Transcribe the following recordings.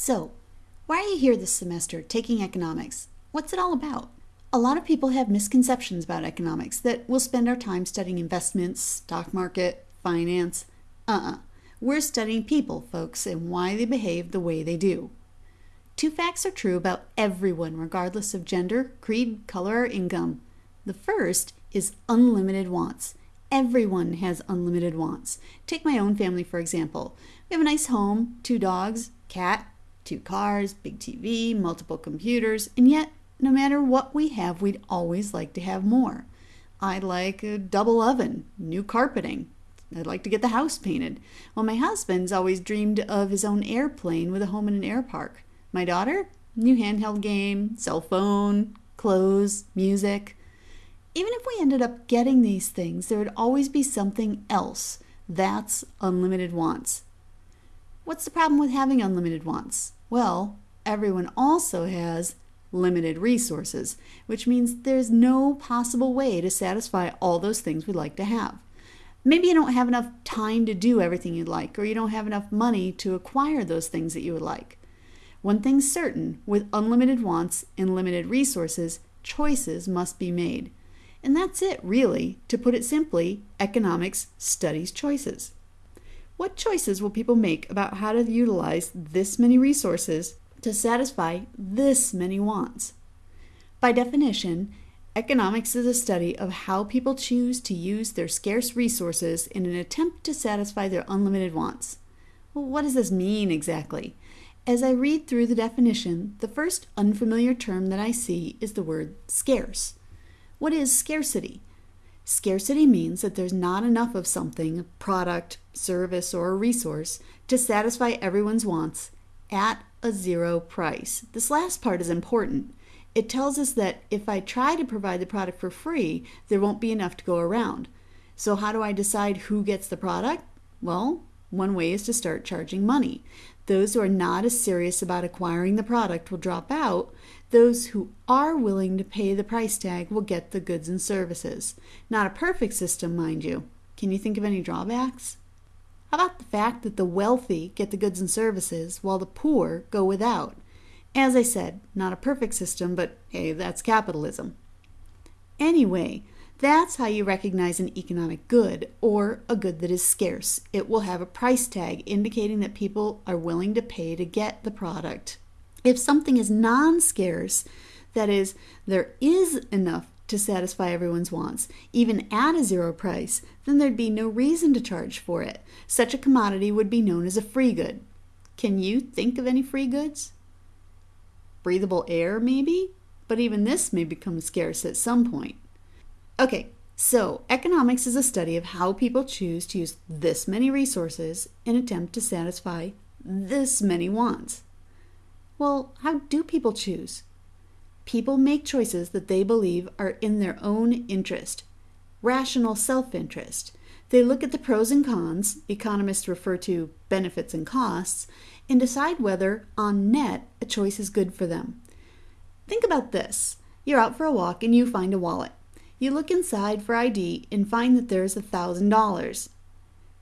So, why are you here this semester taking economics? What's it all about? A lot of people have misconceptions about economics that we'll spend our time studying investments, stock market, finance. Uh uh-uh. uh. we are studying people, folks, and why they behave the way they do. Two facts are true about everyone, regardless of gender, creed, color, or income. The first is unlimited wants. Everyone has unlimited wants. Take my own family, for example. We have a nice home, two dogs, cat, two cars, big TV, multiple computers, and yet, no matter what we have, we'd always like to have more. I'd like a double oven, new carpeting. I'd like to get the house painted. Well, my husband's always dreamed of his own airplane with a home in an air park. My daughter, new handheld game, cell phone, clothes, music. Even if we ended up getting these things, there would always be something else. That's unlimited wants. What's the problem with having unlimited wants? Well, everyone also has limited resources, which means there's no possible way to satisfy all those things we'd like to have. Maybe you don't have enough time to do everything you'd like, or you don't have enough money to acquire those things that you would like. One thing's certain with unlimited wants and limited resources, choices must be made. And that's it, really. To put it simply, economics studies choices. What choices will people make about how to utilize this many resources to satisfy this many wants? By definition, economics is a study of how people choose to use their scarce resources in an attempt to satisfy their unlimited wants. Well, what does this mean exactly? As I read through the definition, the first unfamiliar term that I see is the word scarce. What is scarcity? Scarcity means that there's not enough of something, product, service, or a resource, to satisfy everyone's wants at a zero price. This last part is important. It tells us that if I try to provide the product for free, there won't be enough to go around. So, how do I decide who gets the product? Well, one way is to start charging money. Those who are not as serious about acquiring the product will drop out. Those who are willing to pay the price tag will get the goods and services. Not a perfect system, mind you. Can you think of any drawbacks? How about the fact that the wealthy get the goods and services while the poor go without? As I said, not a perfect system, but hey, that's capitalism. Anyway, that's how you recognize an economic good or a good that is scarce. It will have a price tag indicating that people are willing to pay to get the product. If something is non scarce, that is, there is enough to satisfy everyone's wants, even at a zero price, then there'd be no reason to charge for it. Such a commodity would be known as a free good. Can you think of any free goods? Breathable air, maybe? But even this may become scarce at some point. Okay, so economics is a study of how people choose to use this many resources in attempt to satisfy this many wants. Well, how do people choose? People make choices that they believe are in their own interest, rational self interest. They look at the pros and cons, economists refer to benefits and costs, and decide whether, on net, a choice is good for them. Think about this you're out for a walk and you find a wallet. You look inside for ID and find that there's a $1,000.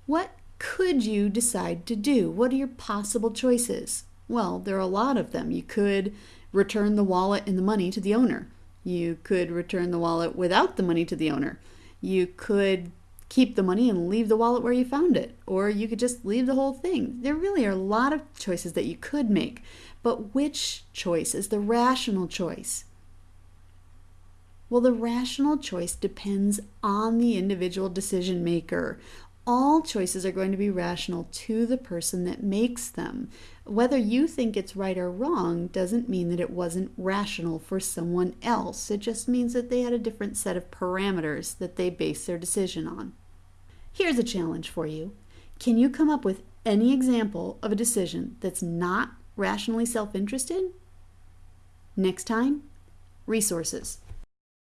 What could you decide to do? What are your possible choices? Well, there are a lot of them. You could return the wallet and the money to the owner. You could return the wallet without the money to the owner. You could keep the money and leave the wallet where you found it, or you could just leave the whole thing. There really are a lot of choices that you could make, but which choice is the rational choice? Well, the rational choice depends on the individual decision maker. All choices are going to be rational to the person that makes them. Whether you think it's right or wrong doesn't mean that it wasn't rational for someone else. It just means that they had a different set of parameters that they base their decision on. Here's a challenge for you Can you come up with any example of a decision that's not rationally self interested? Next time, resources.